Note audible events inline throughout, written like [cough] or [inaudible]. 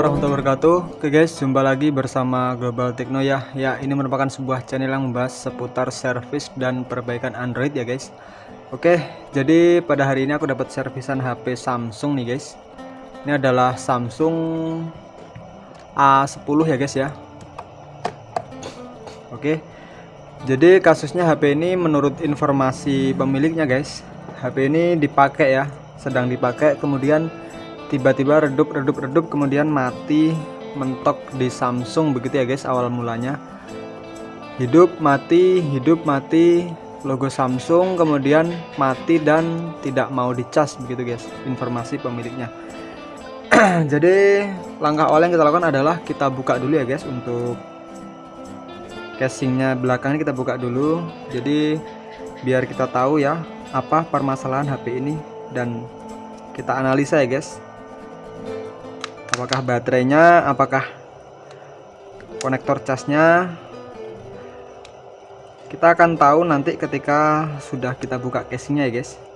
warahmatullahi wabarakatuh. Oke guys, jumpa lagi bersama Global Techno ya. Ya, ini merupakan sebuah channel yang membahas seputar servis dan perbaikan Android ya guys. Oke, jadi pada hari ini aku dapat servisan HP Samsung nih guys. Ini adalah Samsung A10 ya guys ya. Oke Jadi kasusnya HP ini menurut informasi pemiliknya guys HP ini dipakai ya Sedang dipakai. Kemudian tiba-tiba redup redup redup kemudian mati mentok di Samsung begitu ya guys awal mulanya. Hidup mati hidup mati logo Samsung kemudian mati dan tidak mau dicas begitu guys informasi pemiliknya. [clears throat] Jadi langkah awal yang kita lakukan adalah kita buka dulu ya guys untuk casingnya belakangnya kita buka dulu. Jadi biar kita tahu ya apa permasalahan HP ini dan kita analisa ya guys apakah baterainya? Apakah konektor casnya? Kita akan tahu nanti ketika sudah kita buka casingnya ya guys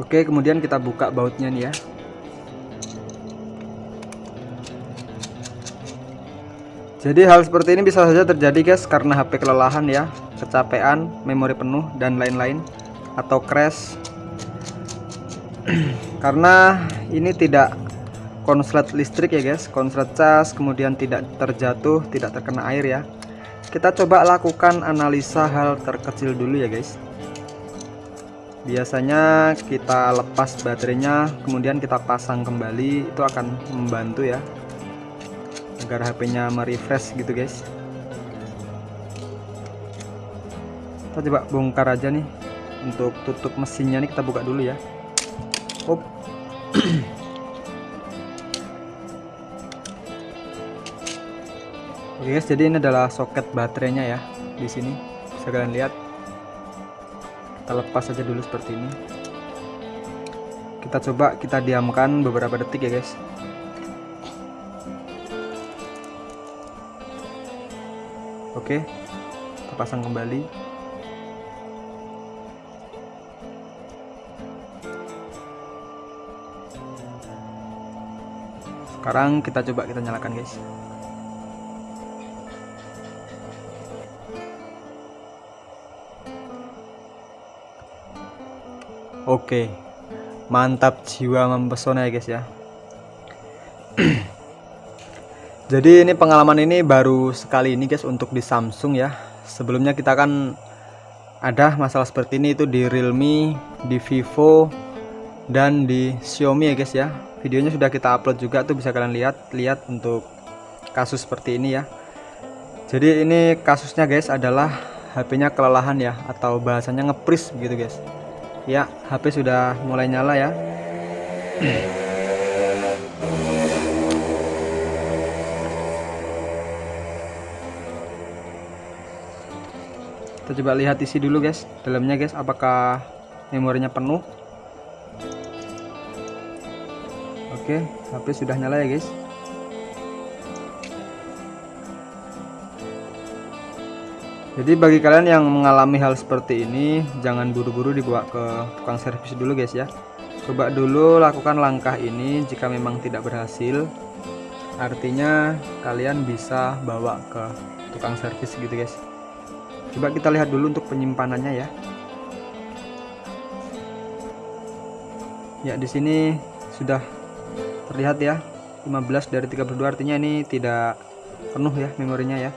Oke kemudian kita buka bautnya nih ya Jadi hal seperti ini bisa saja terjadi guys karena HP kelelahan ya, kecapean, memori penuh dan lain-lain atau crash. [clears throat] karena ini tidak konslet listrik ya guys, konslet cas kemudian tidak terjatuh, tidak terkena air ya. Kita coba lakukan analisa hal terkecil dulu ya guys. Biasanya kita lepas baterainya, kemudian kita pasang kembali, itu akan membantu ya agar HP-nya merefresh gitu guys kita coba bongkar aja nih untuk tutup mesinnya nih kita buka dulu ya Op. [clears throat] Oke guys, jadi ini adalah soket baterainya ya di sini. Bisa kalian lihat. Kita lepas aja dulu seperti ini. Kita coba kita diamkan beberapa detik ya guys. Oke, kita pasang kembali. Sekarang kita coba kita nyalakan, guys. Oke, mantap jiwa mempesona ya guys ya. [clears throat] Jadi ini pengalaman ini baru sekali ini guys untuk di Samsung ya. Sebelumnya kita kan ada masalah seperti ini itu di Realme, di Vivo dan di Xiaomi ya guys ya. Videonya sudah kita upload juga tuh bisa kalian lihat lihat untuk kasus seperti ini ya. Jadi ini kasusnya guys adalah HP-nya kelelahan ya atau bahasanya ngepris begitu guys. Ya, HP sudah mulai nyala ya. kita coba lihat isi dulu guys. Dalamnya guys apakah memorinya penuh? Oke HP sudah nyala ya guys jadi bagi kalian yang mengalami hal seperti ini jangan buru-buru dibawa ke tukang servis dulu guys ya. Coba dulu lakukan langkah ini jika memang tidak berhasil. Artinya kalian bisa bawa ke tukang servis gitu guys. Coba kita lihat dulu untuk penyimpanannya ya. Ya di sini sudah terlihat ya. 15 dari 32 artinya ini tidak penuh ya memorinya ya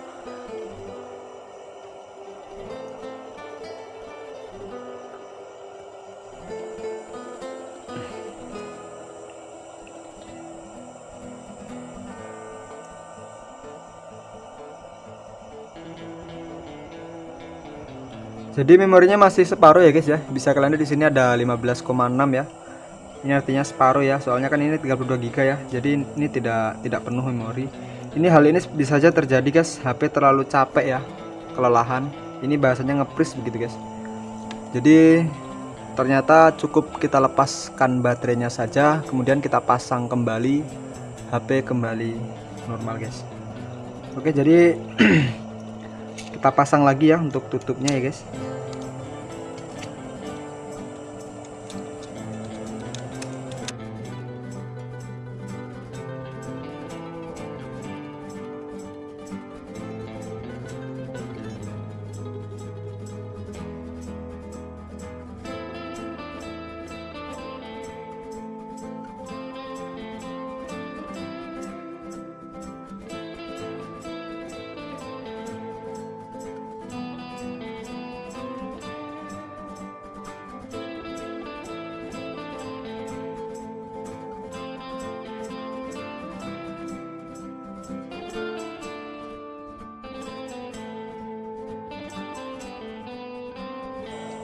Jadi memorinya masih separuh ya guys ya. Bisa kalian lihat di sini ada 15,6 ya. Ini artinya separuh ya. Soalnya kan ini 32 GB ya. Jadi ini tidak tidak penuh memori. Ini hal ini bisa saja terjadi guys. HP terlalu capek ya. Kelelahan. Ini bahasanya ngepris begitu guys. Jadi ternyata cukup kita lepaskan baterainya saja kemudian kita pasang kembali HP kembali normal guys oke jadi [clears throat] kita pasang lagi ya untuk tutupnya ya guys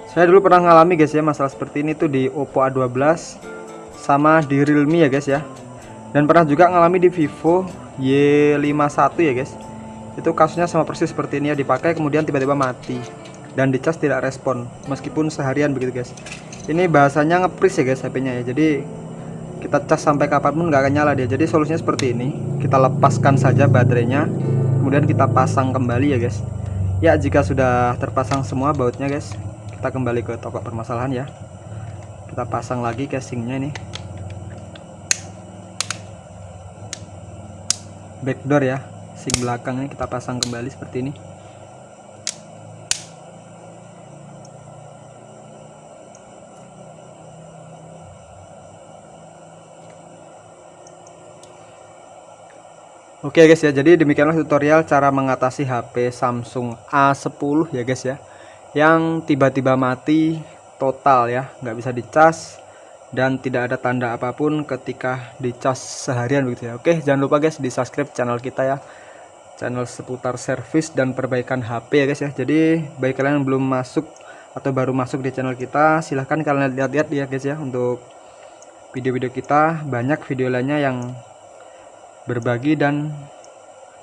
saya dulu pernah ngalami guys ya masalah seperti ini tuh di Oppo A12 sama di Realme ya guys ya. Dan pernah juga ngalami di Vivo Y51 ya guys. Itu kasusnya sama persis seperti ini ya dipakai kemudian tiba-tiba mati dan dicas tidak respon meskipun seharian begitu guys. Ini bahasanya ngepris ya guys HP nya ya. Jadi kita cas sampai kapan pun nggak akan nyala dia. Jadi solusinya seperti ini. Kita lepaskan saja baterainya kemudian kita pasang kembali ya guys. Ya jika sudah terpasang semua bautnya guys kita kembali ke toko permasalahan ya. Kita pasang lagi casingnya ini. Backdoor ya sing belakangnya kita pasang kembali seperti ini. Oke guys ya, jadi demikianlah tutorial cara mengatasi HP Samsung A10 ya guys ya yang tiba-tiba mati total ya nggak bisa dicas dan tidak ada tanda apa pun ketika dicas seharian begitu ya. Oke jangan lupa guys di subscribe channel kita ya. Channel seputar servis dan perbaikan HP ya guys ya. Jadi bagi kalian yang belum masuk atau baru masuk di channel kita silahkan kalian lihat-lihat ya guys ya untuk video-video kita. Banyak video lainnya yang berbagi dan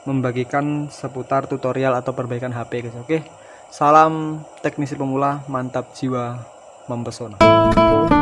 membagikan seputar tutorial atau perbaikan HP guys oke Salam teknisi pemula, mantap jiwa, mempesona.